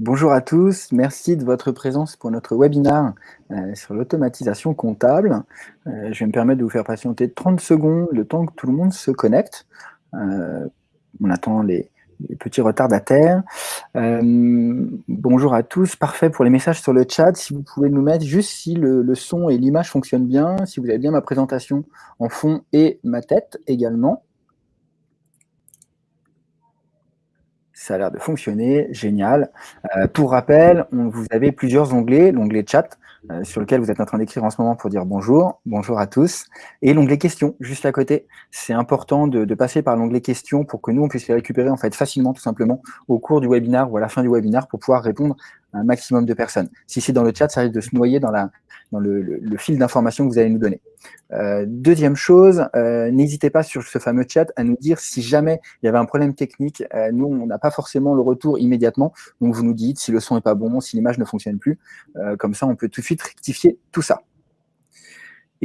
Bonjour à tous, merci de votre présence pour notre webinaire euh, sur l'automatisation comptable. Euh, je vais me permettre de vous faire patienter 30 secondes, le temps que tout le monde se connecte. Euh, on attend les, petits retardataires. bonjour à tous, parfait pour les messages sur le chat. Si vous pouvez nous mettre juste si le son et l'image fonctionnent bien, si vous avez bien ma présentation en fond et ma tête également. Ça a l'air de fonctionner, génial. Euh, pour rappel, vous avez plusieurs onglets, l'onglet chat, euh, sur lequel vous êtes en train d'écrire en ce moment pour dire bonjour, bonjour à tous, et l'onglet questions, juste à côté. C'est important de, passer par l'onglet questions pour que nous, on puisse les récupérer en fait facilement, tout simplement, au cours du webinaire ou à la fin du webinaire pour pouvoir répondre à un maximum de personnes. Si c'est dans le chat, ça risque de se noyer dans la, dans le, fil d'information que vous allez nous donner. Euh, deuxième chose, euh, n'hésitez pas sur ce fameux chat à nous dire si jamais il y avait un problème technique. Euh, nous, on n'a pas forcément le retour immédiatement, donc vous nous dites si le son n'est pas bon, si l'image ne fonctionne plus. comme ça, on peut tout de suite rectifier tout ça.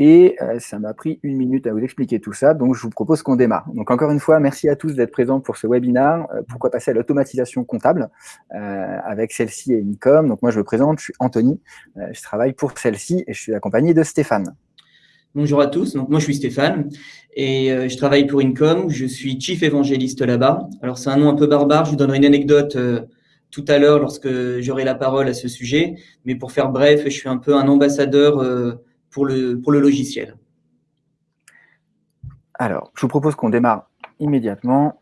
Et euh, ça m'a pris une minute à vous expliquer tout ça, donc je vous propose qu'on démarre. Donc encore une fois, merci à tous d'être présents pour ce webinaire. Euh, pourquoi passer à l'automatisation comptable euh, avec celle-ci et Incom Donc moi je me présente, je suis Anthony, je travaille pour celle-ci et je suis accompagné de Stéphane. Bonjour à tous, donc moi je suis Stéphane et je travaille pour Incom, je suis chief évangéliste là-bas. Alors c'est un nom un peu barbare, je vous donnerai une anecdote tout à l'heure lorsque j'aurai la parole à ce sujet, mais pour faire bref, je suis un peu un ambassadeur pour le, logiciel Alors, je vous propose qu'on démarre immédiatement.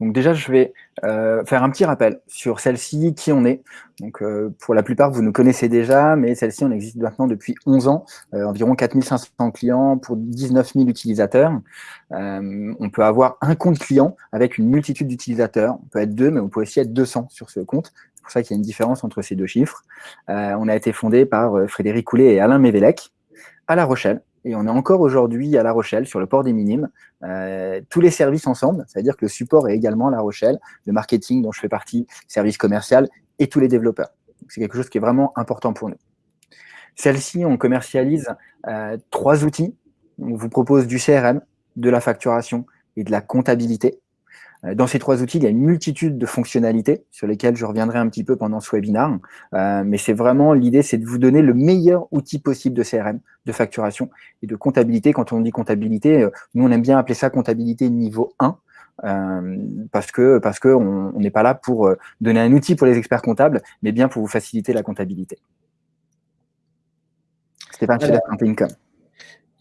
Donc déjà, je vais euh, faire un petit rappel sur celle-ci, qui on est. Donc euh, pour la plupart, vous nous connaissez déjà, mais celle-ci, on existe maintenant depuis 11 ans, euh, environ 4500 clients pour 19 000 utilisateurs. on peut avoir un compte client avec une multitude d'utilisateurs. On peut être deux, mais on peut aussi être 200 sur ce compte. C'est pour ça qu'il y a une différence entre ces deux chiffres. on a été fondé par Frédéric Coulet et Alain Mévélec à La Rochelle et on est encore aujourd'hui à La Rochelle, sur le port des Minimes, euh, tous les services ensemble, c'est-à-dire que le support est également à La Rochelle, le marketing dont je fais partie, service commercial et tous les développeurs. C'est quelque chose qui est vraiment important pour nous. Celle-ci, on commercialise euh, trois outils. On vous propose du CRM, de la facturation et de la comptabilité. Euh, dans ces trois outils, il y a une multitude de fonctionnalités sur lesquelles je reviendrai un petit peu pendant ce webinaire. Euh, mais c'est vraiment l'idée, c'est de vous donner le meilleur outil possible de CRM, de facturation et de comptabilité. Quand on dit comptabilité, euh, nous, on aime bien appeler ça comptabilité niveau 1. parce que parce que on n'est pas là pour donner un outil pour les experts comptables, mais bien pour vous faciliter la comptabilité. Stéphane, tu un income.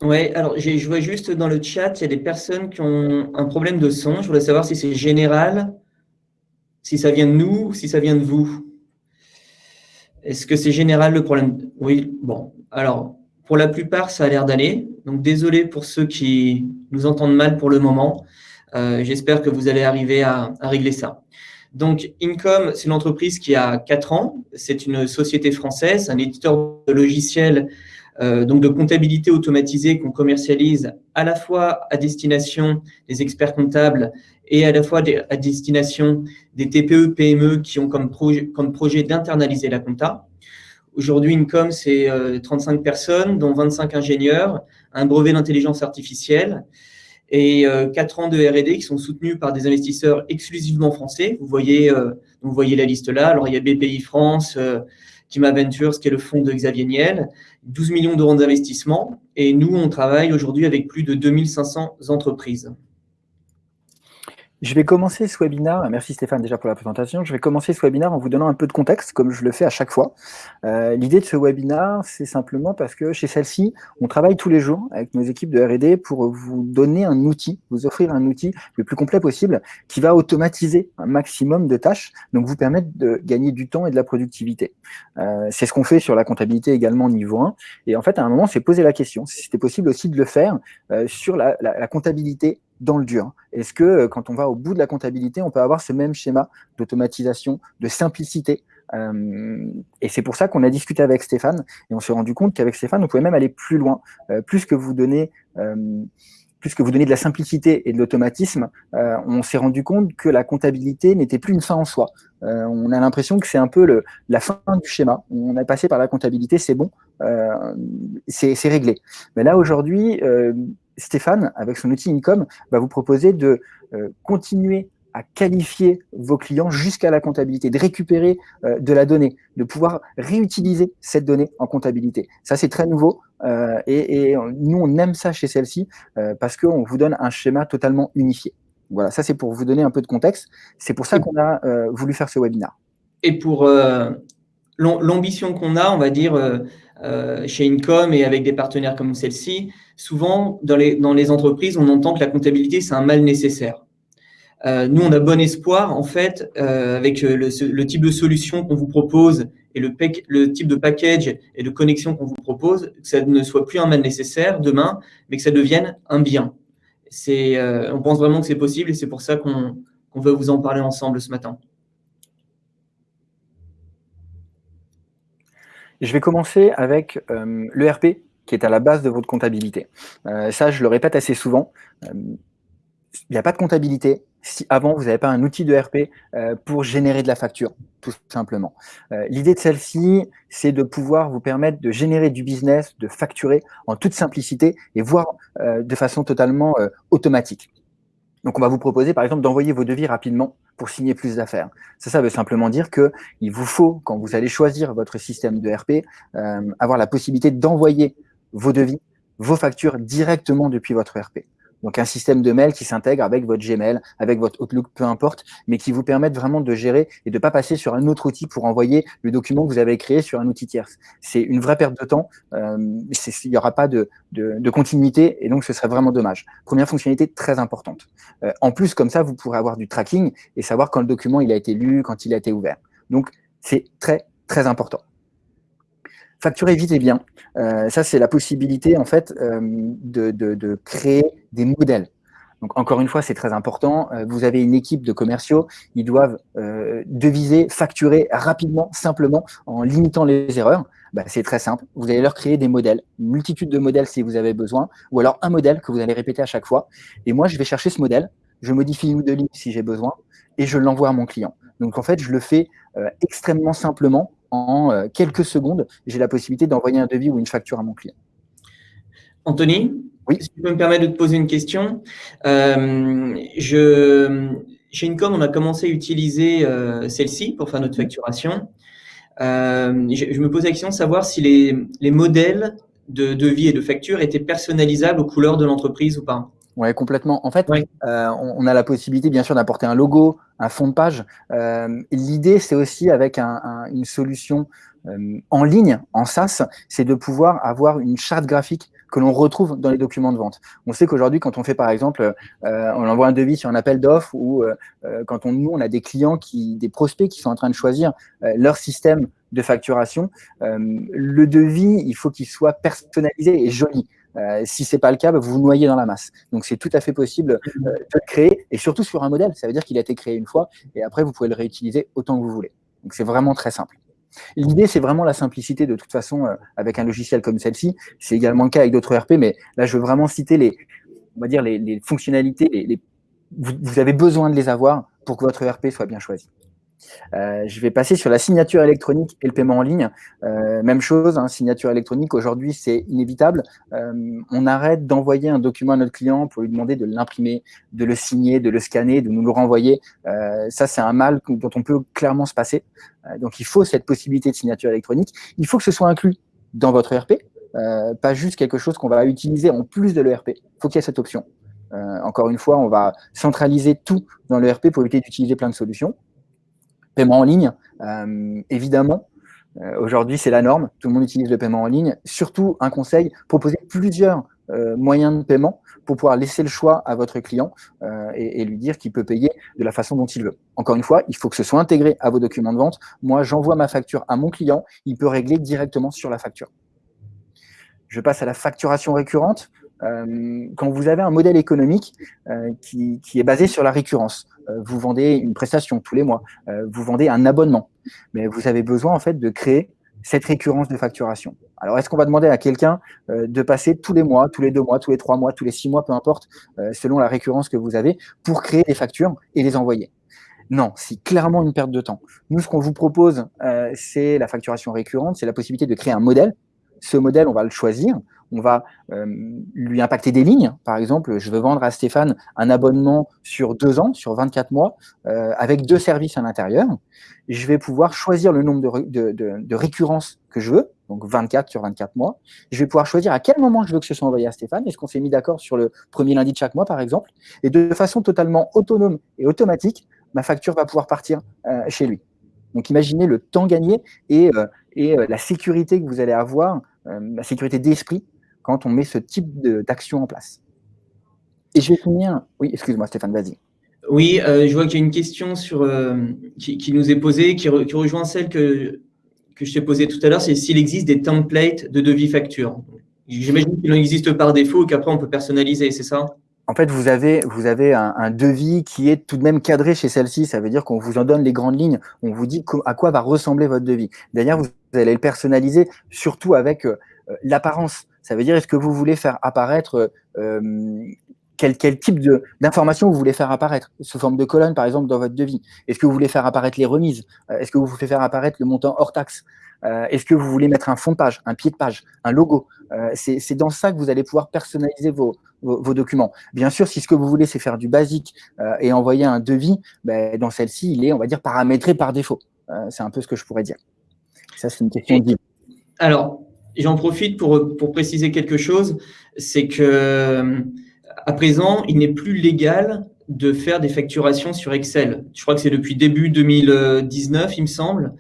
Oui, alors je vois juste dans le chat, il y a des personnes qui ont un problème de son. Je voudrais savoir si c'est général, si ça vient de nous, si ça vient de vous. Est-ce que c'est général le problème? Oui, bon. Alors, pour la plupart, ça a l'air d'aller. Donc, désolé pour ceux qui nous entendent mal pour le moment. Euh, j'espère que vous allez arriver à, à régler ça. Donc, Incom, c'est une entreprise qui a 4 ans. C'est une société française, un éditeur de logiciels donc de comptabilité automatisée qu'on commercialise à la fois à destination des experts comptables et à la fois à destination des TPE, PME qui ont comme projet, comme projet d'internaliser la compta. Aujourd'hui, Incom, c'est 35 euh, personnes, dont 25 ingénieurs, un brevet d'intelligence artificielle et 4 euh, ans de R&D qui sont soutenus par des investisseurs exclusivement français. Vous voyez, vous voyez la liste là. Alors, il y a BPI France, Kima Ventures, qui est le fonds de Xavier Niel, 12 millions d'euros d'investissement. Et nous, on travaille aujourd'hui avec plus de 2500 entreprises. Je vais commencer ce webinaire, merci Stéphane déjà pour la présentation, je vais commencer ce webinaire en vous donnant un peu de contexte, comme je le fais à chaque fois. Euh, l'idée de ce webinaire, c'est simplement parce que chez celle-ci, on travaille tous les jours avec nos équipes de R&D pour vous donner un outil, vous offrir un outil le plus complet possible qui va automatiser un maximum de tâches, donc vous permettre de gagner du temps et de la productivité. Euh, c'est ce qu'on fait sur la comptabilité également niveau 1, et en fait à un moment, c'est poser la question si c'était possible aussi de le faire euh, sur la, la, la comptabilité dans le dur. Est-ce que euh, quand on va au bout de la comptabilité, on peut avoir ce même schéma d'automatisation, de simplicité euh, et c'est pour ça qu'on a discuté avec Stéphane et on s'est rendu compte qu'avec Stéphane, on pouvait même aller plus loin. Euh, plus que vous donnez plus que vous donnez de la simplicité et de l'automatisme, on s'est rendu compte que la comptabilité n'était plus une fin en soi. on a l'impression que c'est un peu le, la fin du schéma. On a passé par la comptabilité, c'est bon, c'est réglé. Mais là, aujourd'hui, Stéphane, avec son outil Income, va vous proposer de euh, continuer à qualifier vos clients jusqu'à la comptabilité, de récupérer euh, de la donnée, de pouvoir réutiliser cette donnée en comptabilité. Ça, c'est très nouveau euh, et, nous, on aime ça chez celle-ci euh, parce qu'on vous donne un schéma totalement unifié. Voilà, ça, c'est pour vous donner un peu de contexte. C'est pour ça qu'on a voulu faire ce webinaire. Et pour l'ambition qu'on a, on va dire, chez Incom et avec des partenaires comme celle-ci, souvent, dans les, dans les entreprises, on entend que la comptabilité, c'est un mal nécessaire. Euh, nous, on a bon espoir, en fait, euh, avec euh, le, type de solution qu'on vous propose et le, le, type de package et de connexion qu'on vous propose, que ça ne soit plus un mal nécessaire demain, mais que ça devienne un bien. on pense vraiment que c'est possible et c'est pour ça qu'on veut vous en parler ensemble ce matin. Je vais commencer avec l'ERP qui est à la base de votre comptabilité. ça, je le répète assez souvent. il n'y a pas de comptabilité si avant vous n'avez pas un outil de RP euh, pour générer de la facture, tout simplement. Euh, l'idée de celle-ci, c'est de pouvoir vous permettre de générer du business, de facturer en toute simplicité et voire euh, de façon totalement automatique. Donc, on va vous proposer, par exemple, d'envoyer vos devis rapidement pour signer plus d'affaires. Ça, ça veut simplement dire que il vous faut, quand vous allez choisir votre système de RP, avoir la possibilité d'envoyer vos devis, vos factures directement depuis votre RP. Donc un système de mail qui s'intègre avec votre Gmail, avec votre Outlook, peu importe, mais qui vous permette vraiment de gérer et de ne pas passer sur un autre outil pour envoyer le document que vous avez créé sur un outil tierce. C'est une vraie perte de temps, euh, il n'y aura pas de, continuité et donc ce serait vraiment dommage. Première fonctionnalité très importante. Euh, en plus, comme ça, vous pourrez avoir du tracking et savoir quand le document il a été lu, quand il a été ouvert. Donc c'est très très important. Facturer vite et bien. Euh, ça, c'est la possibilité en fait euh, de, de, créer des modèles. Donc encore une fois, c'est très important. Euh, vous avez une équipe de commerciaux, ils doivent deviser, facturer rapidement, simplement, en limitant les erreurs. Bah, c'est très simple. Vous allez leur créer des modèles, une multitude de modèles si vous avez besoin, ou alors un modèle que vous allez répéter à chaque fois. Et moi, je vais chercher ce modèle, je modifie une ou deux lignes si j'ai besoin, et je l'envoie à mon client. Donc en fait, je le fais extrêmement simplement en euh, quelques secondes, j'ai la possibilité d'envoyer un devis ou une facture à mon client. Anthony, oui. si tu peux me permettre de te poser une question. Euh, je, chez Incom, on a commencé à utiliser euh, celle-ci pour faire notre facturation. je, me posais la question de savoir si les, modèles de devis et de facture étaient personnalisables aux couleurs de l'entreprise ou pas. Oui, complètement. En fait, euh, on, a la possibilité, bien sûr, d'apporter un logo, un fond de page. Euh, L'idée, c'est aussi avec un, une solution euh, en ligne, en SaaS, c'est de pouvoir avoir une charte graphique que l'on retrouve dans les documents de vente. On sait qu'aujourd'hui, quand on fait, par exemple, euh, on envoie un devis sur un appel d'offres ou euh, quand on, nous, on a des clients, qui, des prospects qui sont en train de choisir leur système de facturation, le devis, il faut qu'il soit personnalisé et joli. Euh, si c'est pas le cas, bah, vous vous noyez dans la masse. Donc c'est tout à fait possible euh, de le créer et surtout sur un modèle. Ça veut dire qu'il a été créé une fois et après vous pouvez le réutiliser autant que vous voulez. Donc c'est vraiment très simple. L'idée, c'est vraiment la simplicité de toute façon euh, avec un logiciel comme celle-ci. C'est également le cas avec d'autres ERP, mais là, je veux vraiment citer les, on va dire les, fonctionnalités. Les, vous, avez besoin de les avoir pour que votre ERP soit bien choisi. Euh, je vais passer sur la signature électronique et le paiement en ligne. Euh, même chose, hein, signature électronique, aujourd'hui, c'est inévitable. Euh, on arrête d'envoyer un document à notre client pour lui demander de l'imprimer, de le signer, de le scanner, de nous le renvoyer. ça, c'est un mal dont on peut clairement se passer. donc, il faut cette possibilité de signature électronique. Il faut que ce soit inclus dans votre ERP, pas juste quelque chose qu'on va utiliser en plus de l'ERP. Il faut qu'il y ait cette option. encore une fois, on va centraliser tout dans l'ERP pour éviter d'utiliser plein de solutions paiement en ligne, euh, évidemment. Euh, aujourd'hui, c'est la norme. Tout le monde utilise le paiement en ligne. Surtout, un conseil, proposer plusieurs euh, moyens de paiement pour pouvoir laisser le choix à votre client et, lui dire qu'il peut payer de la façon dont il veut. Encore une fois, il faut que ce soit intégré à vos documents de vente. Moi, j'envoie ma facture à mon client. Il peut régler directement sur la facture. Je passe à la facturation récurrente. Quand vous avez un modèle économique qui, qui, est basé sur la récurrence, euh, vous vendez une prestation tous les mois, euh, vous vendez un abonnement, mais vous avez besoin en fait de créer cette récurrence de facturation. Alors, est-ce qu'on va demander à quelqu'un euh, de passer tous les mois, tous les deux mois, tous les trois mois, tous les six mois, peu importe, selon la récurrence que vous avez, pour créer des factures et les envoyer? Non, c'est clairement une perte de temps. Nous, ce qu'on vous propose, c'est la facturation récurrente, c'est la possibilité de créer un modèle ce modèle, on va le choisir, on va euh, lui impacter des lignes. Par exemple, je veux vendre à Stéphane un abonnement sur deux ans, sur 24 mois, euh, avec deux services à l'intérieur. Je vais pouvoir choisir le nombre de, de, récurrences que je veux, donc 24 sur 24 mois. Je vais pouvoir choisir à quel moment je veux que ce soit envoyé à Stéphane. Est-ce qu'on s'est mis d'accord sur le premier lundi de chaque mois, par exemple? Et de façon totalement autonome et automatique, ma facture va pouvoir partir euh, chez lui. Donc imaginez le temps gagné et, et la sécurité que vous allez avoir, la sécurité d'esprit quand on met ce type d'action en place. Et je vais finir. Oui, excuse-moi, Stéphane, vas-y. Oui, euh, je vois qu'il y a une question sur, euh, qui, nous est posée, qui, rejoint celle que, que je t'ai posée tout à l'heure, c'est s'il existe des templates de devis facture. J'imagine qu'il en existe par défaut et qu'après on peut personnaliser, c'est ça? En fait, vous avez, vous avez un, devis qui est tout de même cadré chez celle-ci. Ça veut dire qu'on vous en donne les grandes lignes. On vous dit à quoi va ressembler votre devis. D'ailleurs, vous allez le personnaliser, surtout avec euh, l'apparence. Ça veut dire, est-ce que vous voulez faire apparaître euh, quel, quel, type d'informations vous voulez faire apparaître? Sous forme de colonne, par exemple, dans votre devis Est-ce que vous voulez faire apparaître les remises? Euh, Est-ce que vous voulez faire apparaître le montant hors taxe? Euh, Est-ce que vous voulez mettre un fond de page, un pied de page, un logo? C'est dans ça que vous allez pouvoir personnaliser vos, vos, documents. Bien sûr, si ce que vous voulez, c'est faire du basique et envoyer un devis, ben, dans celle-ci, il est, on va dire, paramétré par défaut. c'est un peu ce que je pourrais dire. Ça, c'est une question de Alors, j'en profite pour, pour, préciser quelque chose, c'est que à présent, il n'est plus légal de faire des facturations sur Excel. Je crois que c'est depuis début 2019, il me semble,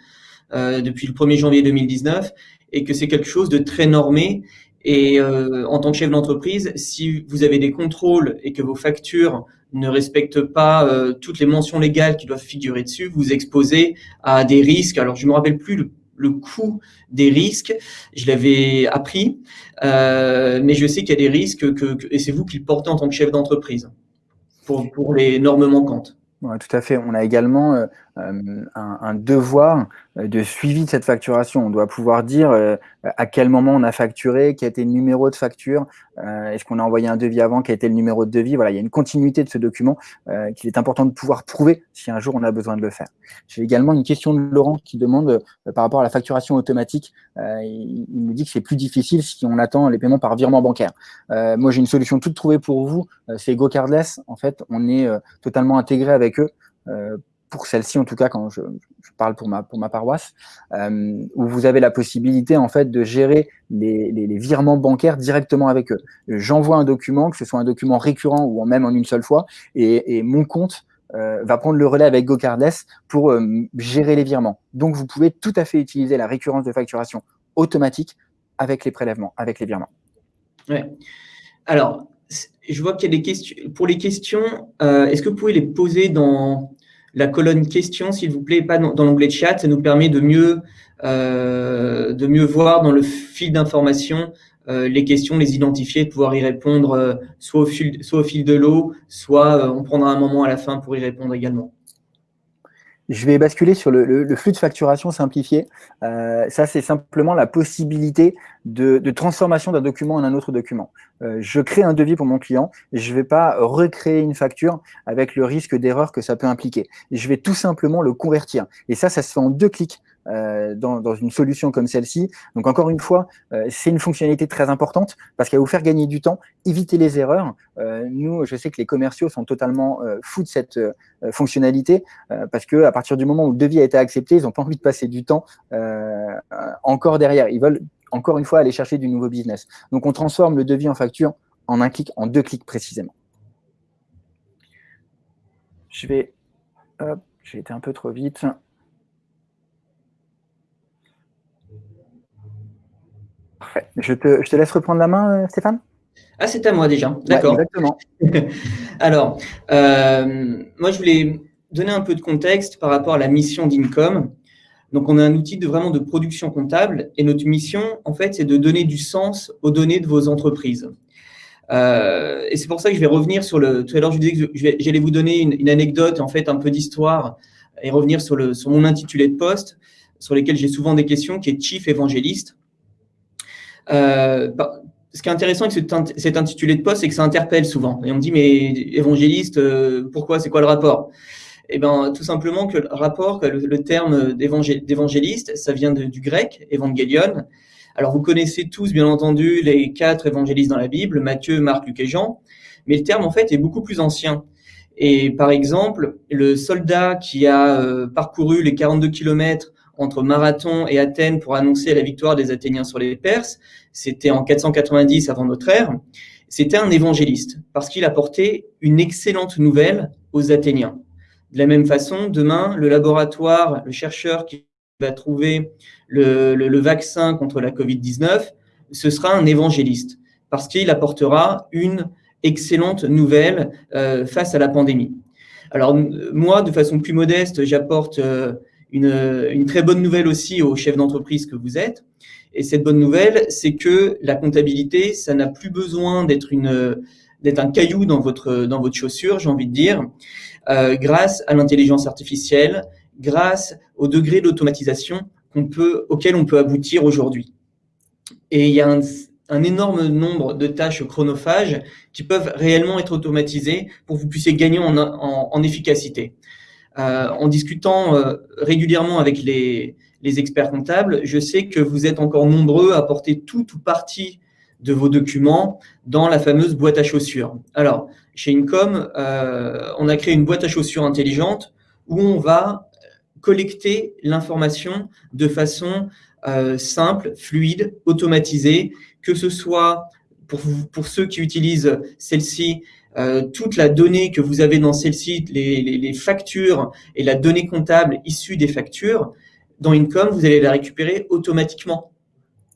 euh, depuis le 1er janvier 2019, et que c'est quelque chose de très normé. Et euh, en tant que chef d'entreprise, si vous avez des contrôles et que vos factures ne respectent pas euh, toutes les mentions légales qui doivent figurer dessus, vous exposez à des risques. Alors, je me rappelle plus le le coût des risques. Je l'avais appris, euh, mais je sais qu'il y a des risques que, et c'est vous qui le portez en tant que chef d'entreprise pour, pour les normes manquantes. Ouais, tout à fait. On a également euh, euh, un, devoir euh, de suivi de cette facturation. On doit pouvoir dire à quel moment on a facturé, quel été le numéro de facture, est-ce qu'on a envoyé un devis avant, quel été le numéro de devis. Voilà, il y a une continuité de ce document qu'il est important de pouvoir prouver si un jour on a besoin de le faire. J'ai également une question de Laurent qui demande par rapport à la facturation automatique. il, nous dit que c'est plus difficile si on attend les paiements par virement bancaire. moi, j'ai une solution toute trouvée pour vous. c'est GoCardless. En fait, on est totalement intégré avec eux euh, pour celle-ci en tout cas quand je, parle pour ma, pour ma paroisse, euh, où vous avez la possibilité en fait de gérer les, les, virements bancaires directement avec eux. J'envoie un document, que ce soit un document récurrent ou même en une seule fois, et, et mon compte euh, va prendre le relais avec GoCardless pour gérer les virements. Donc vous pouvez tout à fait utiliser la récurrence de facturation automatique avec les prélèvements, avec les virements. Ouais. Alors, je vois qu'il y a des questions. Pour les questions, euh, est-ce que vous pouvez les poser dans la colonne questions, s'il vous plaît, pas dans, l'onglet chat Ça nous permet de mieux, euh, de mieux voir dans le fil d'information euh, les questions, les identifier, de pouvoir y répondre soit, au fil, soit au fil de l'eau, soit on prendra un moment à la fin pour y répondre également. Je vais basculer sur le, flux de facturation simplifié. ça, c'est simplement la possibilité de, transformation d'un document en un autre document. Euh, je crée un devis pour mon client je ne vais pas recréer une facture avec le risque d'erreur que ça peut impliquer. je vais tout simplement le convertir. Et ça, ça se fait en deux clics. Euh, dans, une solution comme celle-ci. Donc encore une fois, euh, c'est une fonctionnalité très importante parce qu'elle va vous faire gagner du temps, éviter les erreurs. nous, je sais que les commerciaux sont totalement fous de cette fonctionnalité parce que à partir du moment où le devis a été accepté, ils n'ont pas envie de passer du temps encore derrière. Ils veulent encore une fois, aller chercher du nouveau business. Donc, on transforme le devis en facture en un clic, en deux clics précisément. Je vais... Hop, j'ai été un peu trop vite. Parfait. Je te, laisse reprendre la main, euh, Stéphane? Ah, c'est à moi déjà. D'accord. exactement. Alors, euh, moi, je voulais donner un peu de contexte par rapport à la mission d'Incom. Donc, on a un outil de, vraiment de production comptable et notre mission, en fait, c'est de donner du sens aux données de vos entreprises. Euh, et c'est pour ça que je vais revenir sur le. Tout à l'heure, je disais que j'allais vous donner une, anecdote, en fait, un peu d'histoire et revenir sur, le, sur mon intitulé de poste, sur lequel j'ai souvent des questions, qui est Chief Évangéliste. Euh, bah, ce qui est intéressant avec cet, intitulé de poste, c'est que ça interpelle souvent. Et on me dit, mais évangéliste, euh, pourquoi C'est quoi le rapport? Eh ben, tout simplement que le rapport, le, terme d'évangéliste, ça vient du grec, évangélion, Alors, vous connaissez tous, bien entendu, les quatre évangélistes dans la Bible, Matthieu, Marc, Luc et Jean, mais le terme, en fait, est beaucoup plus ancien. Et par exemple, le soldat qui a euh, parcouru les 42 kilomètres entre Marathon et Athènes pour annoncer la victoire des Athéniens sur les Perses, c'était en 490 avant notre ère, c'était un évangéliste, parce qu'il apportait une excellente nouvelle aux Athéniens. De la même façon, demain, le laboratoire, le chercheur qui va trouver le, vaccin contre la Covid-19, ce sera un évangéliste, parce qu'il apportera une excellente nouvelle euh, face à la pandémie. Alors moi, de façon plus modeste, j'apporte euh, une, très bonne nouvelle aussi aux chefs d'entreprise que vous êtes. Et cette bonne nouvelle, c'est que la comptabilité, ça n'a plus besoin d'être une d'être un caillou dans votre dans votre chaussure, j'ai envie de dire, euh, grâce à l'intelligence artificielle, grâce au degré d'automatisation qu'on peut auquel on peut aboutir aujourd'hui. Et il y a un, un énorme nombre de tâches chronophages qui peuvent réellement être automatisées pour que vous puissiez gagner en, en, en efficacité. Euh, en discutant euh, régulièrement avec les, experts comptables, je sais que vous êtes encore nombreux à porter tout ou partie de vos documents dans la fameuse boîte à chaussures. Alors, chez Incom, euh, on a créé une boîte à chaussures intelligente où on va collecter l'information de façon simple, fluide, automatisée, que ce soit pour, pour ceux qui utilisent celle-ci euh, toute la donnée que vous avez dans celle-ci, les, factures et la donnée comptable issue des factures, dans Income, vous allez la récupérer automatiquement.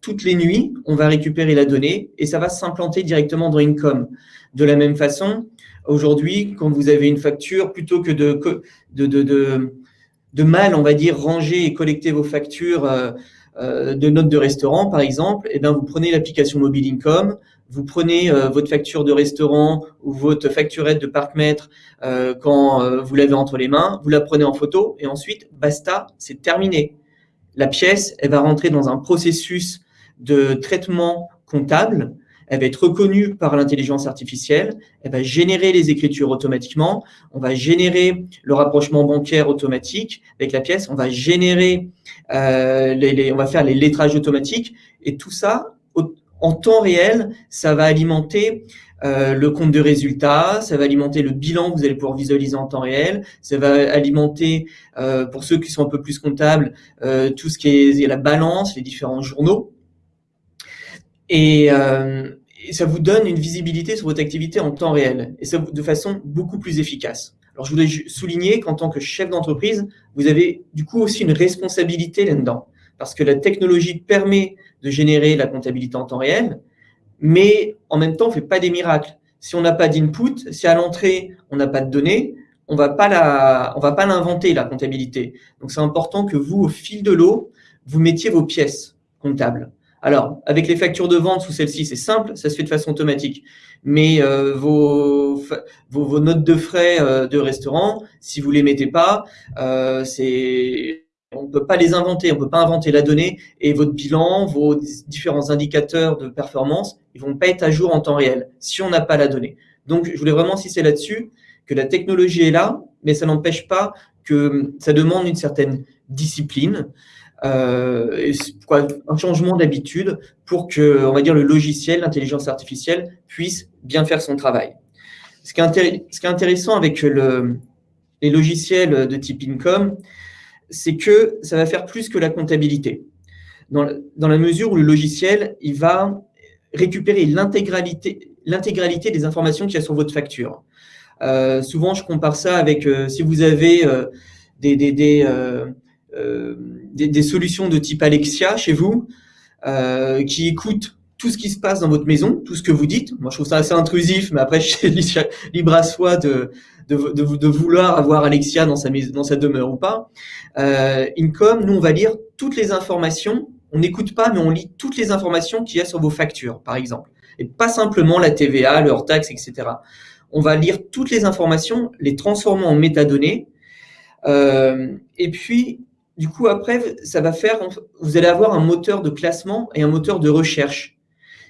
Toutes les nuits, on va récupérer la donnée et ça va s'implanter directement dans Income. De la même façon, aujourd'hui, quand vous avez une facture, plutôt que de, mal, on va dire, ranger et collecter vos factures euh, euh, de notes de restaurant, par exemple, et eh bien, vous prenez l'application mobile Income, vous prenez euh, votre facture de restaurant ou votre facturette de parc-mètre euh, quand euh, vous l'avez entre les mains, vous la prenez en photo et ensuite, basta, c'est terminé. La pièce, elle va rentrer dans un processus de traitement comptable, elle va être reconnue par l'intelligence artificielle, elle va générer les écritures automatiquement, on va générer le rapprochement bancaire automatique. Avec la pièce, on va générer, les, on va faire les lettrages automatiques. Et tout ça en temps réel, ça va alimenter euh, le compte de résultats, ça va alimenter le bilan que vous allez pouvoir visualiser en temps réel, ça va alimenter, euh, pour ceux qui sont un peu plus comptables, euh, tout ce qui est la balance, les différents journaux. Et, ça vous donne une visibilité sur votre activité en temps réel, et ça de façon beaucoup plus efficace. Alors, je voulais souligner qu'en tant que chef d'entreprise, vous avez du coup aussi une responsabilité là-dedans, parce que la technologie permet de générer la comptabilité en temps réel, mais en même temps, on ne fait pas des miracles. Si on n'a pas d'input, si à l'entrée, on n'a pas de données, on on va pas l'inventer, la comptabilité. Donc, c'est important que vous, au fil de l'eau, vous mettiez vos pièces comptables. Alors, avec les factures de vente sous celle-ci, c'est simple, ça se fait de façon automatique. Mais euh, vos, notes de frais euh, de restaurant, si vous les mettez pas, euh, c'est on ne peut pas les inventer, on ne peut pas inventer la donnée et votre bilan, vos différents indicateurs de performance, ils vont pas être à jour en temps réel si on n'a pas la donnée. Donc, je voulais vraiment insister là-dessus, que la technologie est là, mais ça n'empêche pas que ça demande une certaine discipline, euh, un changement d'habitude pour que, on va dire, le logiciel, l'intelligence artificielle puisse bien faire son travail. Ce qui est, intéressant avec le, les logiciels de type Income, c'est que ça va faire plus que la comptabilité. Dans, la mesure où le logiciel, il va récupérer l'intégralité des informations qu'il y a sur votre facture. Euh, souvent, je compare ça avec euh, si vous avez euh, des, des, solutions de type Alexia chez vous, qui écoutent tout ce qui se passe dans votre maison, tout ce que vous dites. Moi, je trouve ça assez intrusif, mais après, je libre à soi de, de, vouloir avoir Alexia dans sa, demeure ou pas. Euh, Income, nous, on va lire toutes les informations. On n'écoute pas, mais on lit toutes les informations qu'il y a sur vos factures, par exemple. Et pas simplement la TVA, le hors-taxe, etc. On va lire toutes les informations, les transformer en métadonnées. Euh, et puis, du coup, après, ça va faire, vous allez avoir un moteur de classement et un moteur de recherche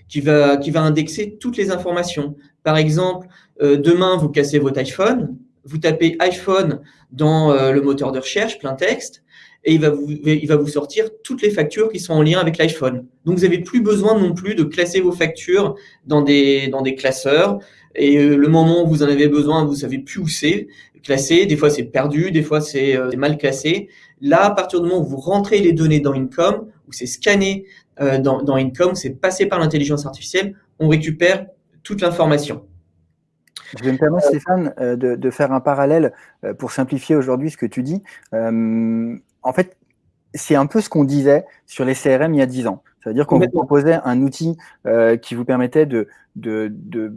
qui va indexer toutes les informations. Par exemple, euh, demain, vous cassez votre iPhone, vous tapez iPhone dans euh, le moteur de recherche, plein texte, et il va, vous, il sortir toutes les factures qui sont en lien avec l'iPhone. Donc, vous n'avez plus besoin non plus de classer vos factures dans des, classeurs. Et euh, le moment où vous en avez besoin, vous savez plus où c'est classé. Des fois, c'est perdu, des fois, c'est mal classé. Là, à partir du moment où vous rentrez les données dans Income, où c'est scanné dans, dans Income, c'est passé par l'intelligence artificielle, on récupère toute l'information. Je vais me permettre, Stéphane, euh, de, faire un parallèle euh, pour simplifier aujourd'hui ce que tu dis. Euh, en fait, c'est un peu ce qu'on disait sur les CRM il y a 10 ans. C'est-à-dire qu'on vous proposait un outil qui vous permettait de, de, de,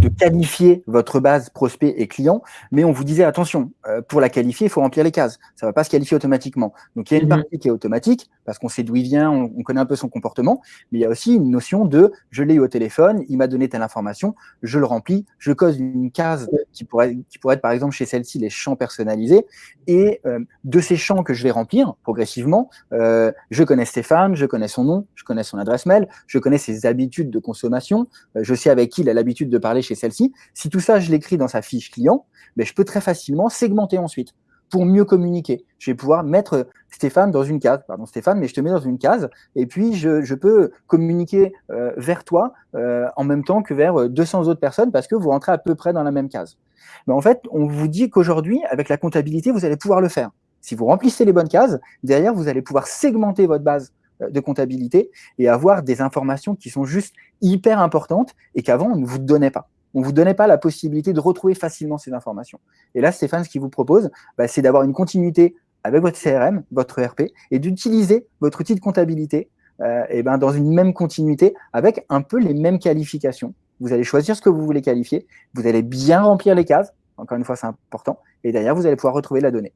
de, qualifier votre base prospect et client, mais on vous disait attention, euh, pour la qualifier, il faut remplir les cases. Ça ne va pas se qualifier automatiquement. Donc il y a une mhm. partie qui est automatique parce qu'on sait d'où il vient, on, connaît un peu son comportement, mais il y a aussi une notion de je l'ai eu au téléphone, il m'a donné telle information, je le remplis, je cause une case qui pourrait, qui pourrait être par exemple chez celle-ci les champs personnalisés, et euh, de ces champs que je vais remplir progressivement, euh, je connais Stéphane, je connais son nom, je connais son adresse mail, je connais ses habitudes de consommation, je sais avec qui il a l'habitude de parler chez celle-ci. Si tout ça, je l'écris dans sa fiche client, ben, je peux très facilement segmenter ensuite pour mieux communiquer. Je vais pouvoir mettre Stéphane dans une case, pardon Stéphane, mais je te mets dans une case, et puis je, peux communiquer euh, vers toi euh, en même temps que vers 200 autres personnes parce que vous rentrez à peu près dans la même case. Mais en fait, on vous dit qu'aujourd'hui, avec la comptabilité, vous allez pouvoir le faire. Si vous remplissez les bonnes cases, derrière, vous allez pouvoir segmenter votre base euh, de comptabilité et avoir des informations qui sont juste hyper importantes et qu'avant, on ne vous donnait pas. On ne vous donnait pas la possibilité de retrouver facilement ces informations. Et là, Stéphane, ce qu'il vous propose, bah, c'est d'avoir une continuité avec votre CRM, votre ERP, et d'utiliser votre outil de comptabilité euh, et ben, dans une même continuité avec un peu les mêmes qualifications. Vous allez choisir ce que vous voulez qualifier, vous allez bien remplir les cases, encore une fois, c'est important, et derrière, vous allez pouvoir retrouver la donnée.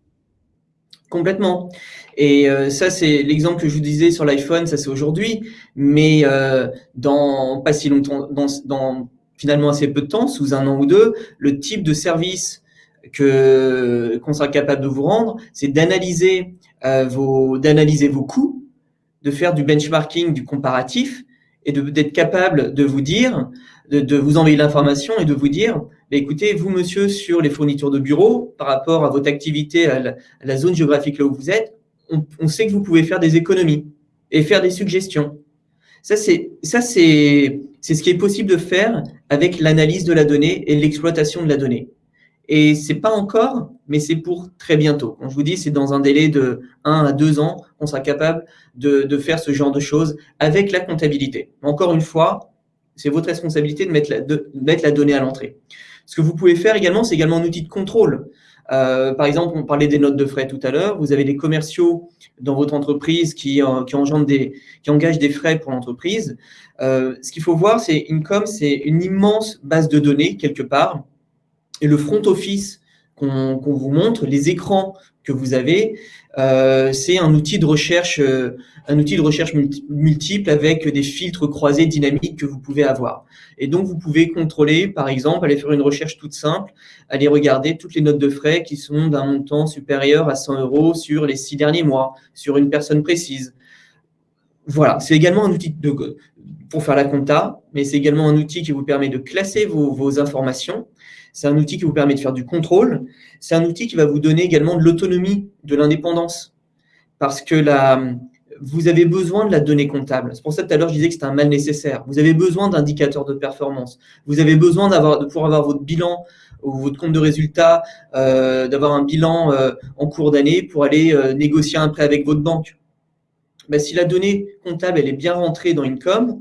Complètement. Et euh, ça, c'est l'exemple que je vous disais sur l'iPhone, ça c'est aujourd'hui, mais euh, dans pas si longtemps, dans, finalement assez peu de temps, sous un an ou deux, le type de service que qu'on sera capable de vous rendre, c'est d'analyser euh, vos d'analyser vos coûts, de faire du benchmarking, du comparatif, et d'être capable de vous dire, de, de vous envoyer l'information et de vous dire, écoutez, vous, monsieur, sur les fournitures de bureaux, par rapport à votre activité, à la, zone géographique là où vous êtes, on, sait que vous pouvez faire des économies et faire des suggestions. Ça, c'est ce qui est possible de faire avec l'analyse de la donnée et l'exploitation de la donnée. Et c'est pas encore, mais c'est pour très bientôt. Quand je vous dis, c'est dans un délai de 1 à 2 ans qu'on sera capable de, faire ce genre de choses avec la comptabilité. Encore une fois, c'est votre responsabilité de mettre la, de mettre la donnée à l'entrée. Ce que vous pouvez faire également, c'est également un outil de contrôle. Euh, par exemple, on parlait des notes de frais tout à l'heure. Vous avez des commerciaux dans votre entreprise qui, euh, qui, des, qui engagent des frais pour l'entreprise. Euh, ce qu'il faut voir, c'est Income, c'est une immense base de données quelque part. Et le front office qu'on vous montre, les écrans que vous avez, euh, c'est un outil de recherche, euh, un outil de recherche multiple avec des filtres croisés dynamiques que vous pouvez avoir. Et donc, vous pouvez contrôler, par exemple, aller faire une recherche toute simple, aller regarder toutes les notes de frais qui sont d'un montant supérieur à 100 euros sur les six derniers mois, sur une personne précise. Voilà, c'est également un outil de, pour faire la compta, mais c'est également un outil qui vous permet de classer vos, vos informations c'est un outil qui vous permet de faire du contrôle. C'est un outil qui va vous donner également de l'autonomie, de l'indépendance. Parce que vous avez besoin de la donnée comptable. C'est pour ça que tout à l'heure, je disais que c'était un mal nécessaire. Vous avez besoin d'indicateurs de performance. Vous avez besoin de pouvoir avoir votre bilan ou votre compte de résultat, euh, d'avoir un bilan euh, en cours d'année pour aller euh, négocier un prêt avec votre banque. Ben, si la donnée comptable elle est bien rentrée dans Income,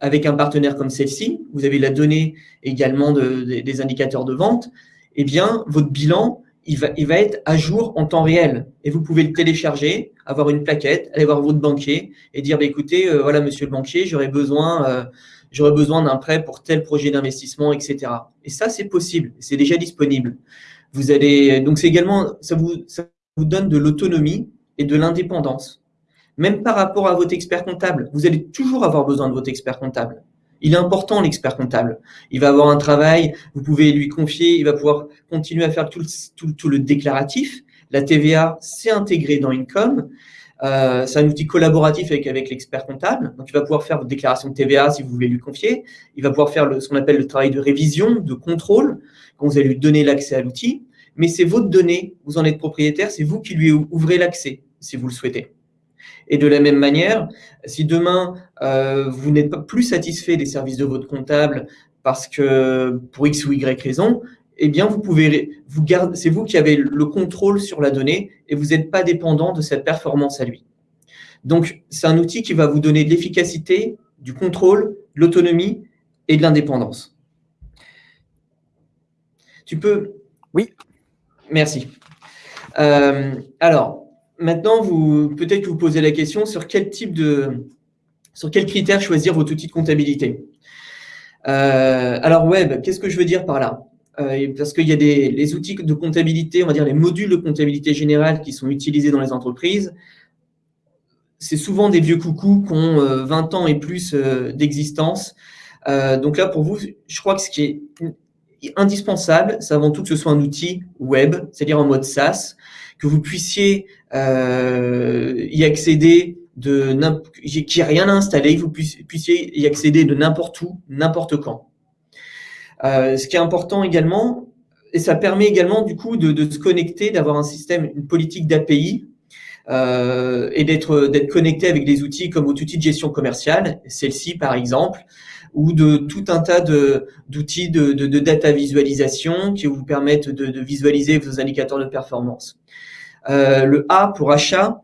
avec un partenaire comme celle-ci, vous avez la donnée également des indicateurs de vente, eh bien, votre bilan, il va, être à jour en temps réel. Et vous pouvez le télécharger, avoir une plaquette, aller voir votre banquier et dire, bah, écoutez, euh, voilà, monsieur le banquier, j'aurais besoin, euh, j'aurais besoin d'un prêt pour tel projet d'investissement, etc. Et ça, c'est possible, c'est déjà disponible. Vous allez, donc c'est également, ça vous donne de l'autonomie et de l'indépendance même par rapport à votre expert comptable. Vous allez toujours avoir besoin de votre expert comptable. Il est important, l'expert comptable. Il va avoir un travail, vous pouvez lui confier, il va pouvoir continuer à faire tout le, déclaratif. La TVA, c'est intégré dans Income. Euh, c'est un outil collaboratif avec, avec l'expert comptable. Donc, il va pouvoir faire votre déclaration de TVA si vous voulez lui confier. Il va pouvoir faire le, ce qu'on appelle le travail de révision, de contrôle, quand vous allez lui donner l'accès à l'outil. mais c'est votre donnée, vous en êtes propriétaire, c'est vous qui lui ouvrez l'accès, si vous le souhaitez. Et de la même manière, si demain, euh, vous n'êtes pas plus satisfait des services de votre comptable parce que pour X ou Y raison, eh bien, vous pouvez, vous c'est vous qui avez le contrôle sur la donnée et vous n'êtes pas dépendant de cette performance à lui. Donc, c'est un outil qui va vous donner de l'efficacité, du contrôle, de l'autonomie et de l'indépendance. Tu peux? Oui. Merci. Euh, alors, maintenant, vous peut-être que vous posez la question sur quel type de, sur quels critères choisir votre outil de comptabilité. Euh, alors, web, qu'est-ce que je veux dire par là? Euh, Parce qu'il y a des les outils de comptabilité, on va dire les modules de comptabilité générale qui sont utilisés dans les entreprises. C'est souvent des vieux coucous qui ont 20 ans et plus d'existence. donc là, pour vous, je crois que ce qui est indispensable, c'est avant tout que ce soit un outil web, c'est-à-dire en mode SaaS, que vous puissiez euh, y accéder de qu'il n'y ait rien à installer, que vous puissiez y accéder de n'importe où, n'importe quand. Euh, ce qui est important également, et ça permet également du coup de, se connecter, d'avoir un système, une politique d'API euh, et d'être d'être connecté avec des outils comme votre outil de gestion commerciale, celle-ci par exemple, ou de tout un tas d'outils de, de, data visualisation qui vous permettent de, visualiser vos indicateurs de performance. Euh, le A pour achat,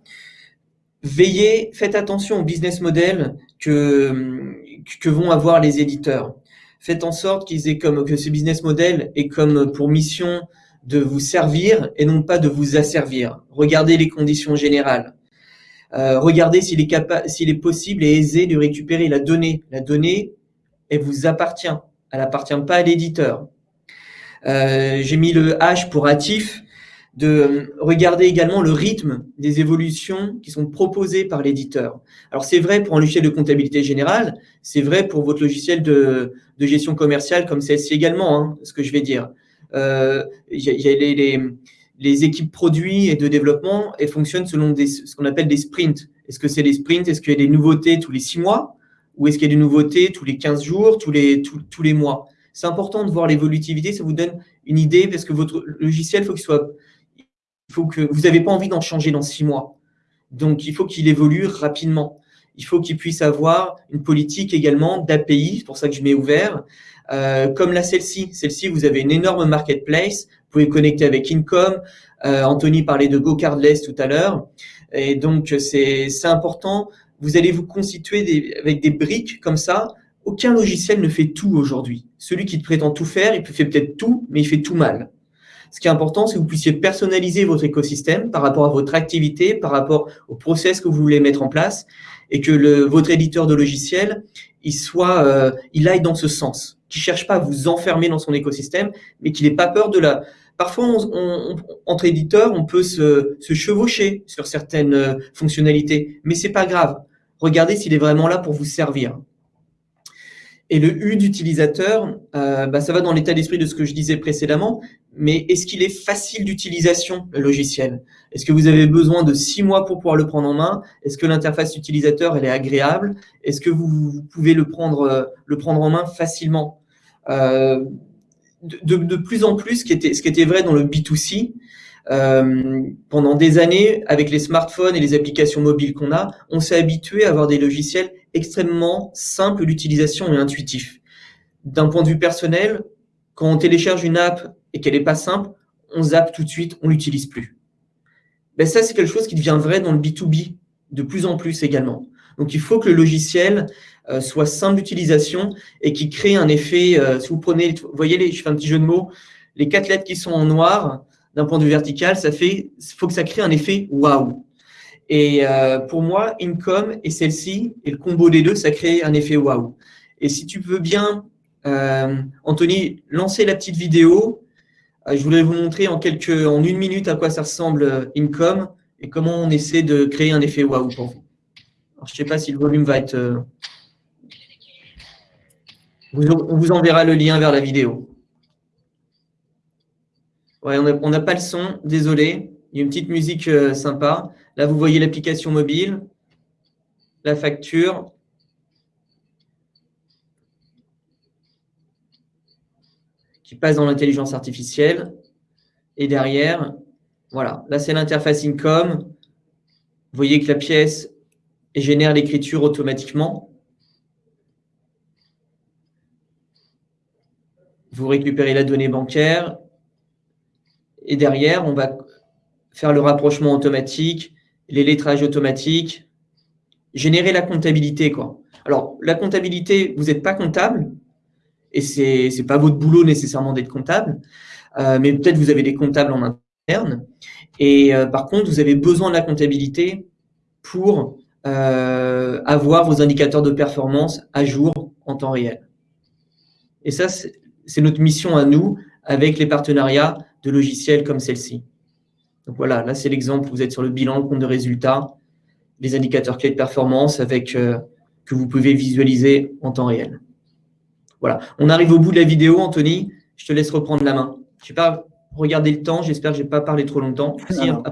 veillez, faites attention au business model que, que vont avoir les éditeurs. Faites en sorte qu'ils aient comme que ce business model ait comme pour mission de vous servir et non pas de vous asservir. Regardez les conditions générales. Euh, regardez s'il est, s'il est possible et aisé de récupérer la donnée. La donnée, elle vous appartient. Elle n'appartient pas à l'éditeur. Euh, j'ai mis le H pour hâtif, de regarder également le rythme des évolutions qui sont proposées par l'éditeur. Alors c'est vrai pour un logiciel de comptabilité générale, c'est vrai pour votre logiciel de, gestion commerciale comme celle-ci également, hein, ce que je vais dire. Euh, y a, les, les, équipes produits et de développement, elles fonctionnent selon ce qu'on appelle des sprints. Est-ce que c'est des sprints? Est-ce qu'il y a des nouveautés tous les six mois? Ou est-ce qu'il y a des nouveautés tous les 15 jours, tous les, tous, les mois? C'est important de voir l'évolutivité, ça vous donne une idée parce que votre logiciel, faut qu'il soit, faut que vous n'avez pas envie d'en changer dans six mois. Donc, il faut qu'il évolue rapidement. Il faut qu'il puisse avoir une politique également d'API, c'est pour ça que je mets ouvert, euh, comme la celle-ci. Celle-ci, vous avez une énorme marketplace, vous pouvez connecter avec Income, euh, Anthony parlait de GoCardless tout à l'heure, et donc c'est important vous allez vous constituer avec des briques comme ça. Aucun logiciel ne fait tout aujourd'hui. Celui qui te prétend tout faire, il fait peut-être tout, mais il fait tout mal. Ce qui est important, c'est que vous puissiez personnaliser votre écosystème par rapport à votre activité, par rapport au process que vous voulez mettre en place, et que le, votre éditeur de logiciel, il soit, euh, il aille dans ce sens, qu'il cherche pas à vous enfermer dans son écosystème, mais qu'il n'ait pas peur de la. Parfois, entre éditeurs, on peut se, se chevaucher sur certaines euh, fonctionnalités, mais c'est pas grave regardez s'il est vraiment là pour vous servir. Et le U d'utilisateur, euh, bah, ça va dans l'état d'esprit de ce que je disais précédemment, mais est-ce qu'il est facile d'utilisation, le logiciel? Est-ce que vous avez besoin de six mois pour pouvoir le prendre en main? Est-ce que l'interface utilisateur, elle est agréable? Est-ce que vous, pouvez le prendre, euh, le prendre en main facilement? Euh, de, plus en plus, ce qui était, ce qui était vrai dans le B2C, euh, pendant des années, avec les smartphones et les applications mobiles qu'on a, on s'est habitué à avoir des logiciels extrêmement simples d'utilisation et intuitifs. D'un point de vue personnel, quand on télécharge une app et qu'elle n'est pas simple, on zappe tout de suite, on l'utilise plus. Ben ça, c'est quelque chose qui devient vrai dans le B2B de plus en plus également. Donc, il faut que le logiciel euh, soit simple d'utilisation et qui crée un effet, euh, si vous prenez, vous voyez, je fais un petit jeu de mots, les quatre lettres qui sont en noir, d'un point de vue vertical, ça fait, faut que ça crée un effet waouh. Et euh, pour moi, Income et celle-ci, et le combo des deux, ça crée un effet waouh. Et si tu veux bien, euh, Anthony, lancer la petite vidéo. Euh, je voulais vous montrer en quelques, en une minute à quoi ça ressemble Income et comment on essaie de créer un effet waouh pour vous. Alors, je ne sais pas si le volume va être. on vous enverra le lien vers la vidéo. On n'a pas le son, désolé. Il y a une petite musique euh, sympa. Là, vous voyez l'application mobile, la facture. qui passe dans l'intelligence artificielle. Et derrière, voilà, là c'est l'interface income. Vous voyez que la pièce génère l'écriture automatiquement. Vous récupérez la donnée bancaire. Et derrière, on va faire le rapprochement automatique, les lettrages automatiques, générer la comptabilité. Quoi. Alors, la comptabilité, vous n'êtes pas comptable, et ce n'est pas votre boulot nécessairement d'être comptable, euh, mais peut-être vous avez des comptables en interne. Et euh, par contre, vous avez besoin de la comptabilité pour euh, avoir vos indicateurs de performance à jour en temps réel. Et ça, c'est notre mission à nous avec les partenariats de logiciels comme celle-ci. Donc voilà, là c'est l'exemple, vous êtes sur le bilan, le compte de résultats, les indicateurs clés de performance avec que vous pouvez visualiser en temps réel. Voilà, on arrive au bout de la vidéo, Anthony. Je te laisse reprendre la main. Je sais pas regarder le temps. J'espère que je n'ai pas parlé trop longtemps. non,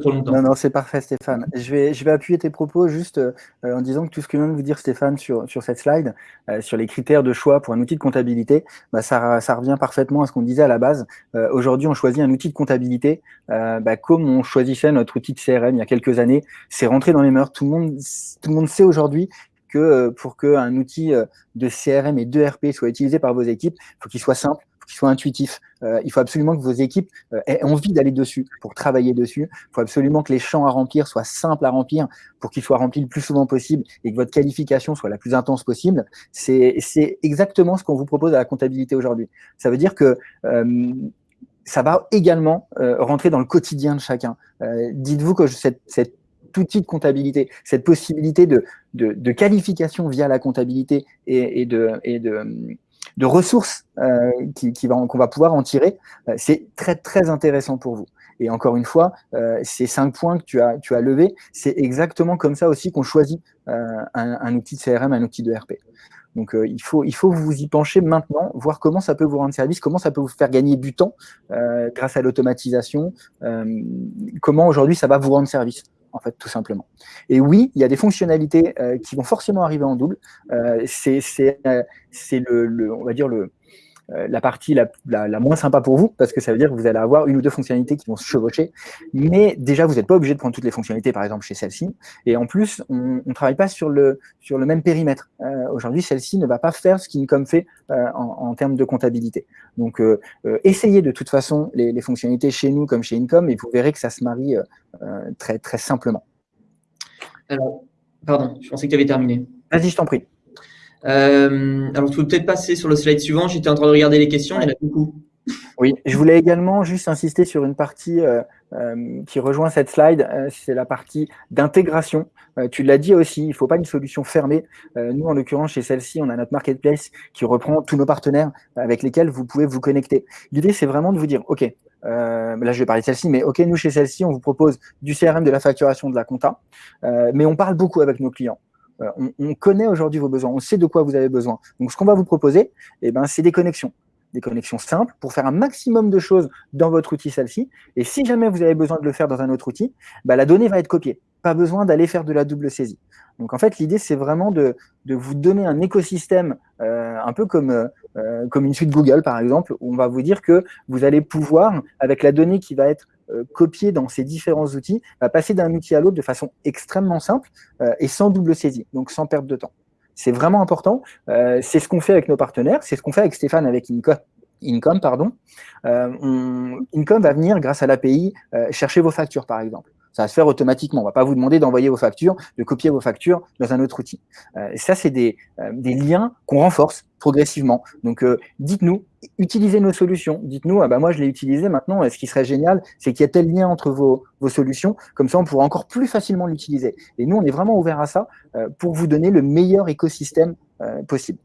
trop longtemps. non, non c'est parfait, Stéphane. Je vais, je vais appuyer tes propos juste euh, en disant que tout ce que vient de vous dire Stéphane sur, sur cette slide, euh, sur les critères de choix pour un outil de comptabilité, bah, ça, ça revient parfaitement à ce qu'on disait à la base. Euh, aujourd'hui, on choisit un outil de comptabilité bah, comme on choisissait notre outil de CRM il y a quelques années. C'est rentré dans les mœurs. Tout le monde, tout le monde sait aujourd'hui que euh, pour qu'un outil euh, de CRM et de RP soit utilisé par vos équipes, il faut qu'il soit simple, qu'il soit intuitif. Euh, il faut absolument que vos équipes aient envie d'aller dessus pour travailler dessus. Il faut absolument que les champs à remplir soient simples à remplir pour qu'ils soient remplis le plus souvent possible et que votre qualification soit la plus intense possible. C'est exactement ce qu'on vous propose à la comptabilité aujourd'hui. Ça veut dire que ça va également rentrer dans le quotidien de chacun. Dites-vous que cette, cette outil de comptabilité, cette possibilité de, qualification via la comptabilité et de, de ressources euh, qu'on qui va, pouvoir en tirer, euh, c'est très très intéressant pour vous. Et encore une fois, euh, ces cinq points que tu as, tu as levés, c'est exactement comme ça aussi qu'on choisit un, un, outil de CRM, un outil de RP. Donc il, faut, il faut vous y pencher maintenant, voir comment ça peut vous rendre service, comment ça peut vous faire gagner du temps grâce à l'automatisation, comment aujourd'hui ça va vous rendre service en fait, tout simplement. Et oui, il y a des fonctionnalités euh, qui vont forcément arriver en double. Euh, c'est euh, le, le, on va dire, le, la partie la, la, moins sympa pour vous, parce que ça veut dire que vous allez avoir une ou deux fonctionnalités qui vont se chevaucher. Mais déjà, vous n'êtes pas obligé de prendre toutes les fonctionnalités, par exemple, chez celle-ci. Et en plus, on ne travaille pas sur le, sur le même périmètre. Euh, Aujourd'hui, celle-ci ne va pas faire ce qu'Incom fait euh, en, en, termes de comptabilité. Donc, euh, euh, essayez de toute façon les, les, fonctionnalités chez nous comme chez Income, et vous verrez que ça se marie très, très simplement. Alors, pardon, je pensais que tu avais terminé. Vas-y, je t'en prie. Euh, alors, tu peux peut-être passer sur le slide suivant. J'étais en train de regarder les questions, il y en a beaucoup. Oui, je voulais également juste insister sur une partie euh, euh, qui rejoint cette slide, c'est la partie d'intégration. tu l'as dit aussi, il ne faut pas une solution fermée. nous, en l'occurrence, chez celle-ci, on a notre marketplace qui reprend tous nos partenaires avec lesquels vous pouvez vous connecter. L'idée, c'est vraiment de vous dire, OK, là, je vais parler de celle-ci, mais OK, nous, chez celle-ci, on vous propose du CRM, de la facturation, de la compta, mais on parle beaucoup avec nos clients. On, connaît aujourd'hui vos besoins, on sait de quoi vous avez besoin. Donc, ce qu'on va vous proposer, eh ben, c'est des connexions. Des connexions simples pour faire un maximum de choses dans votre outil celle-ci. Et si jamais vous avez besoin de le faire dans un autre outil, bah, la donnée va être copiée. Pas besoin d'aller faire de la double saisie. Donc, en fait, l'idée, c'est vraiment de, vous donner un écosystème euh, un peu comme, euh, comme une suite Google, par exemple, où on va vous dire que vous allez pouvoir, avec la donnée qui va être euh, copier dans ces différents outils, va passer d'un outil à l'autre de façon extrêmement simple euh, et sans double saisie, donc sans perte de temps. C'est vraiment important. Euh, c'est ce qu'on fait avec nos partenaires, c'est ce qu'on fait avec Stéphane avec Incom. Income, pardon. Income va venir, grâce à l'API, chercher vos factures, par exemple. Ça va se faire automatiquement. On ne va pas vous demander d'envoyer vos factures, de copier vos factures dans un autre outil. Euh, ça, c'est des, euh, des, liens qu'on renforce progressivement. Donc, euh, dites-nous, utilisez nos solutions. Dites-nous, ah bah moi, je l'ai utilisé maintenant. Ce qui serait génial, c'est qu'il y a tel lien entre vos, vos, solutions. Comme ça, on pourra encore plus facilement l'utiliser. Et nous, on est vraiment ouvert à ça pour vous donner le meilleur écosystème possible.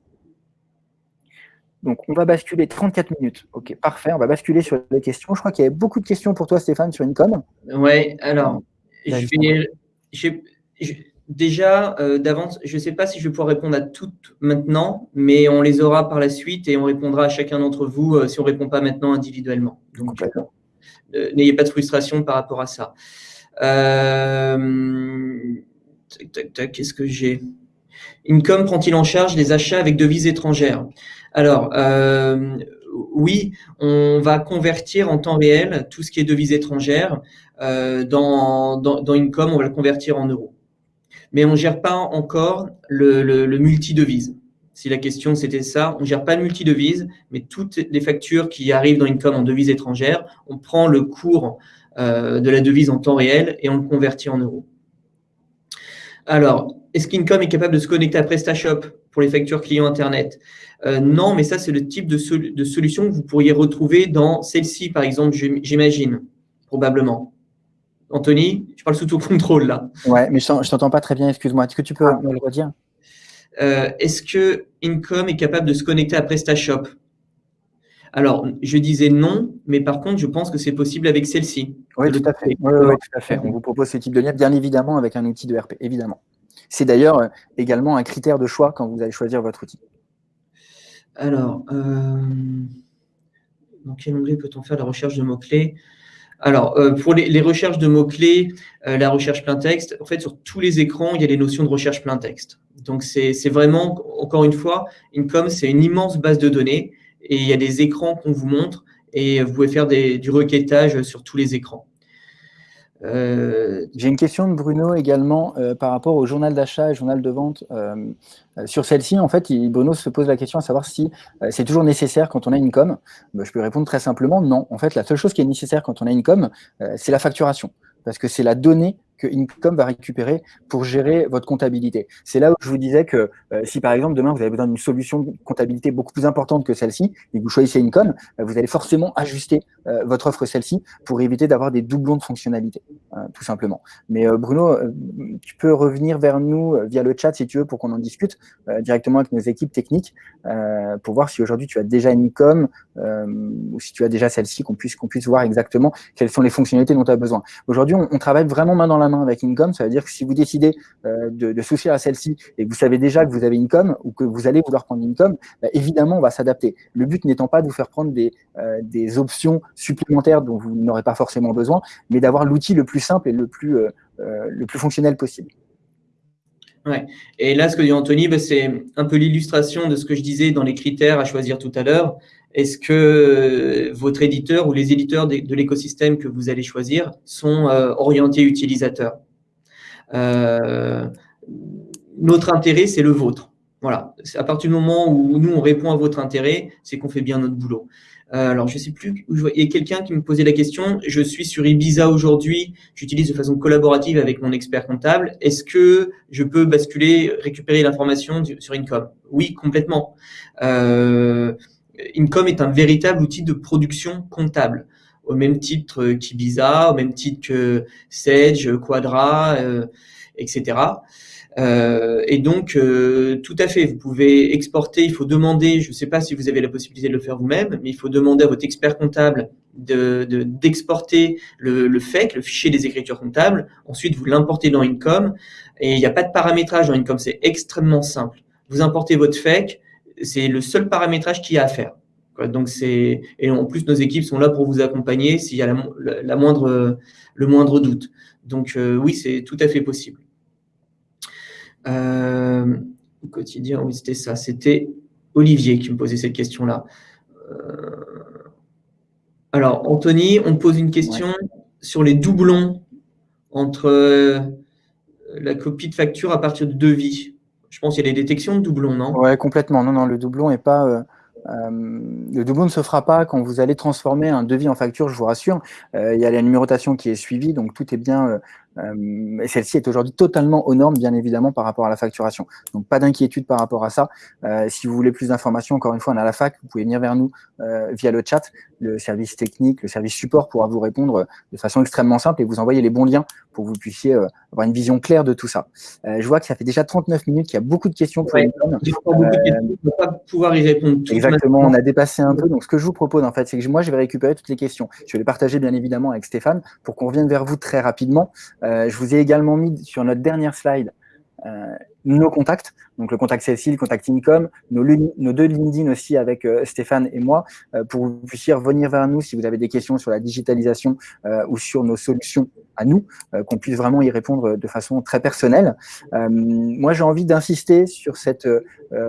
Donc, on va basculer 34 minutes. OK, parfait. On va basculer sur les questions. Je crois qu'il y avait beaucoup de questions pour toi, Stéphane, sur Incom. Oui, alors, déjà, euh, d'avance, je ne sais pas si je vais pouvoir répondre à toutes maintenant, mais on les aura par la suite et on répondra à chacun d'entre vous euh, si on ne répond pas maintenant individuellement. Donc, euh, n'ayez pas de frustration par rapport à ça. tac, tac, tac, qu'est-ce que j'ai? Income prend-il en charge les achats avec devises étrangères? Alors, euh, oui, on va convertir en temps réel tout ce qui est devises étrangères. Euh, dans, dans, on va le convertir en euros. Mais on ne gère pas encore le multi-devise. Si la question c'était ça, on ne gère pas le multi-devise, mais toutes les factures qui arrivent dans Income en devises étrangères, on prend le cours euh, de la devise en temps réel et on le convertit en euros. Alors, est-ce qu'Income est capable de se connecter à PrestaShop pour les factures clients Internet? Euh, Non, mais ça, c'est le type de, de, solution que vous pourriez retrouver dans celle-ci, par exemple, j'imagine, probablement. Anthony, je parle sous ton contrôle, là. Ouais, mais je ne t'entends pas très bien, excuse-moi. Est-ce que tu peux ah. me le redire? Euh, Est-ce que Income est capable de se connecter à PrestaShop? Alors, je disais non, mais par contre, je pense que c'est possible avec celle-ci. Oui, tout à fait. Oui, oui, tout à fait. On vous propose ce type de lien, bien évidemment, avec un outil de RP, évidemment. C'est d'ailleurs euh, également un critère de choix quand vous allez choisir votre outil. Alors, euh, dans quel onglet peut-on faire la recherche de mots-clés? Alors, euh, pour les, recherches de mots-clés, la recherche plein texte, en fait, sur tous les écrans, il y a les notions de recherche plein texte. Donc, c'est vraiment, encore une fois, Income, c'est une immense base de données et il y a des écrans qu'on vous montre et vous pouvez faire du requêtage sur tous les écrans. Euh, J'ai une question de Bruno également euh, par rapport au journal d'achat et journal de vente. Euh, sur celle-ci, en fait, Bruno se pose la question à savoir si c'est toujours nécessaire quand on a une com. Bah, je peux répondre très simplement non. En fait, la seule chose qui est nécessaire quand on a une com, c'est la facturation parce que c'est la donnée que Income va récupérer pour gérer votre comptabilité. C'est là où je vous disais que euh, si par exemple demain vous avez besoin d'une solution de comptabilité beaucoup plus importante que celle-ci et que vous choisissez Income, euh, vous allez forcément ajuster euh, votre offre celle-ci pour éviter d'avoir des doublons de fonctionnalités, tout simplement. Mais Bruno, tu peux revenir vers nous via le chat si tu veux pour qu'on en discute directement avec nos équipes techniques pour voir si aujourd'hui tu as déjà Income ou si tu as déjà celle-ci, qu'on puisse, qu'on puisse voir exactement quelles sont les fonctionnalités dont tu as besoin. Aujourd'hui, on, travaille vraiment main dans la main avec Income, ça veut dire que si vous décidez euh, de, de à celle-ci et que vous savez déjà que vous avez Income ou que vous allez vouloir prendre Income, bah, évidemment, on va s'adapter. Le but n'étant pas de vous faire prendre des, euh, des options supplémentaires dont vous n'aurez pas forcément besoin, mais d'avoir l'outil le plus simple et le plus, euh, le plus fonctionnel possible. Ouais. Et là, ce que dit Anthony, bah, c'est un peu l'illustration de ce que je disais dans les critères à choisir tout à l'heure. Est-ce que votre éditeur ou les éditeurs de, l'écosystème que vous allez choisir sont euh, orientés utilisateurs? Euh, Notre intérêt, c'est le vôtre. Voilà. À partir du moment où nous, on répond à votre intérêt, c'est qu'on fait bien notre boulot. Euh, alors, je sais plus, il y a quelqu'un qui me posait la question, je suis sur Ibiza aujourd'hui, j'utilise de façon collaborative avec mon expert comptable, est-ce que je peux basculer, récupérer l'information sur Income Oui, complètement. Euh, Income est un véritable outil de production comptable, au même titre qu'Ibiza, au même titre que Sage, Quadra, euh, etc. Euh, et donc, euh, tout à fait, vous pouvez exporter, il faut demander, je ne sais pas si vous avez la possibilité de le faire vous-même, mais il faut demander à votre expert comptable d'exporter de, le, le FEC, le fichier des écritures comptables. Ensuite, vous l'importez dans Income. Et il n'y a pas de paramétrage dans Income, c'est extrêmement simple. Vous importez votre FEC, c'est le seul paramétrage qu'il y a à faire. Donc c'est et en plus nos équipes sont là pour vous accompagner s'il y a la, moindre le moindre doute. Donc euh, oui, c'est tout à fait possible. Euh, au quotidien, oui, c'était ça. C'était Olivier qui me posait cette question-là. Euh, alors, Anthony, on pose une question sur les doublons entre la copie de facture à partir de devis. Je pense qu'il y a des détections de doublons, non? Oui, complètement. Non, non, le doublon n'est pas. Euh, euh, le doublon ne se fera pas quand vous allez transformer un devis en facture, je vous rassure. Euh, il y a la numérotation qui est suivie, donc tout est bien euh, celle-ci est aujourd'hui totalement aux normes, bien évidemment, par rapport à la facturation. Donc, pas d'inquiétude par rapport à ça. Euh, si vous voulez plus d'informations, encore une fois, on a la fac, vous pouvez venir vers nous euh, via le chat. Le service technique, le service support pourra vous répondre de façon extrêmement simple et vous envoyer les bons liens pour que vous puissiez avoir une vision claire de tout ça. je vois que ça fait déjà 39 minutes, qu'il y a beaucoup de questions pour ouais, ne pas pouvoir y répondre. exactement, on a dépassé un peu. Donc, ce que je vous propose, en fait, c'est que moi, je vais récupérer toutes les questions. Je vais les partager, bien évidemment, avec Stéphane pour qu'on revienne vers vous très rapidement. Euh, je vous ai également mis sur notre dernière slide euh, nos contacts. Donc le contact Cécile, le contact Income, nos, deux LinkedIn aussi avec Stéphane et moi, pour que vous puissiez revenir vers nous si vous avez des questions sur la digitalisation ou sur nos solutions à nous, qu'on puisse vraiment y répondre de façon très personnelle. moi, j'ai envie d'insister sur, cette,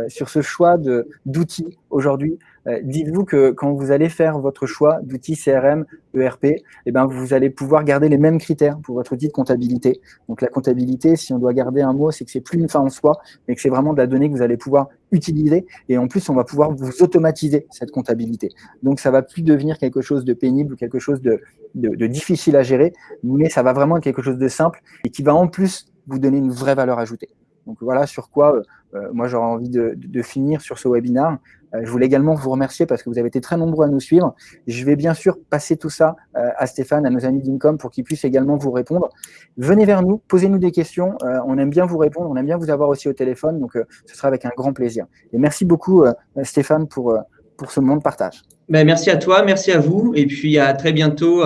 sur ce choix d'outils aujourd'hui euh, dites-vous que quand vous allez faire votre choix d'outil CRM, ERP, eh ben, vous allez pouvoir garder les mêmes critères pour votre outil de comptabilité. Donc la comptabilité, si on doit garder un mot, c'est que c'est plus une fin en soi, mais que c'est vraiment de la donnée que vous allez pouvoir utiliser. Et en plus, on va pouvoir vous automatiser cette comptabilité. Donc ça va plus devenir quelque chose de pénible ou quelque chose de, de difficile à gérer, mais ça va vraiment être quelque chose de simple et qui va en plus vous donner une vraie valeur ajoutée. Donc voilà sur quoi euh, euh, moi j'aurais envie de, finir sur ce webinaire. Euh, je voulais également vous remercier parce que vous avez été très nombreux à nous suivre. Je vais bien sûr passer tout ça à Stéphane, à nos amis d'Incom pour qu'ils puissent également vous répondre. Venez vers nous, posez-nous des questions. on aime bien vous répondre, on aime bien vous avoir aussi au téléphone, donc ce sera avec un grand plaisir. Et merci beaucoup Stéphane pour, pour ce moment de partage. Ben, merci à toi, merci à vous, et puis à très bientôt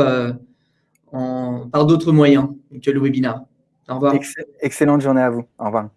en, par d'autres moyens que le webinaire. Au revoir. Excellente journée à vous. Au revoir.